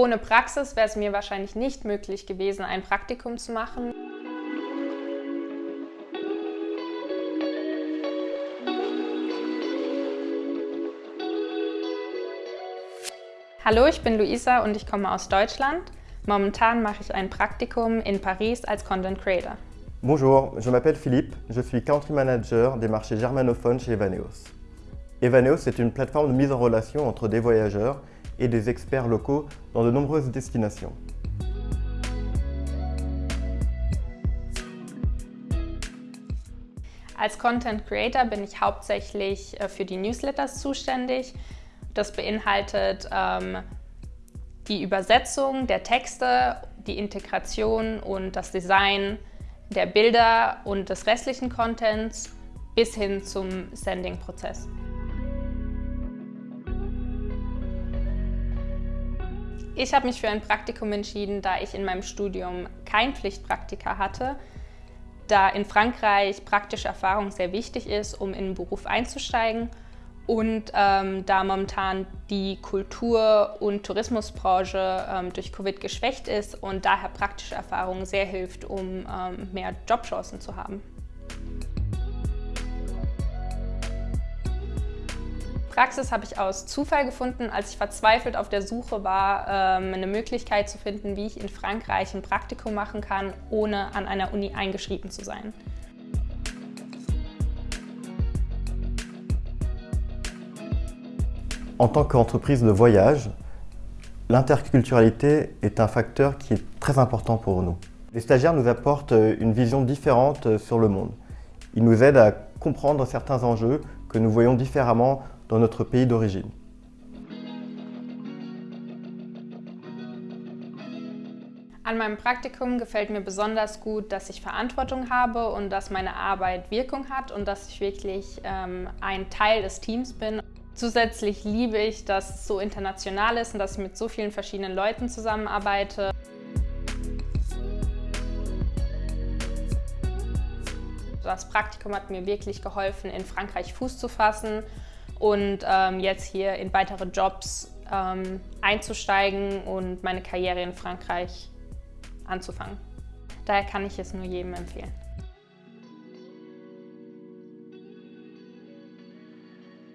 Ohne Praxis wäre es mir wahrscheinlich nicht möglich gewesen, ein Praktikum zu machen. Hallo, ich bin Luisa und ich komme aus Deutschland. Momentan mache ich ein Praktikum in Paris als Content Creator. Bonjour, je m'appelle Philippe, je suis Country Manager des marchés germanophones chez Evaneos. Evaneos est une plateforme de mise en relation entre des voyageurs et des experts locaux dans de nombreuses destinations. Als Content Creator bin ich hauptsächlich äh, für die Newsletters zuständig. Das beinhaltet ähm, die Übersetzung der Texte, die Integration und das Design der Bilder und des restlichen Contents bis hin zum Sending-Prozess. Ich habe mich für ein Praktikum entschieden, da ich in meinem Studium kein Pflichtpraktika hatte, da in Frankreich praktische Erfahrung sehr wichtig ist, um in den Beruf einzusteigen und ähm, da momentan die Kultur- und Tourismusbranche ähm, durch Covid geschwächt ist und daher praktische Erfahrung sehr hilft, um ähm, mehr Jobchancen zu haben. Praxis habe ich aus Zufall gefunden, als ich verzweifelt auf der Suche war, ähm, eine Möglichkeit zu finden, wie ich in Frankreich ein Praktikum machen kann, ohne an einer Uni eingeschrieben zu sein. En tant qu'entreprise de voyage, l'interculturalité est un facteur qui est très important pour nous. Les stagiaires nous apportent une vision différente sur le monde. Ils nous aident à comprendre certains enjeux que nous voyons différemment dans notre pays d'origine. An meinem Praktikum gefällt mir besonders gut, dass ich Verantwortung habe und dass meine Arbeit Wirkung hat und dass ich wirklich ähm, ein Teil des Teams bin. Zusätzlich liebe ich, dass es so international ist und dass ich mit so vielen verschiedenen Leuten zusammenarbeite. Das Praktikum hat mir wirklich geholfen, in Frankreich Fuß zu fassen und ähm, jetzt hier in weitere Jobs ähm, einzusteigen und meine Karriere in Frankreich anzufangen. Daher kann ich es nur jedem empfehlen.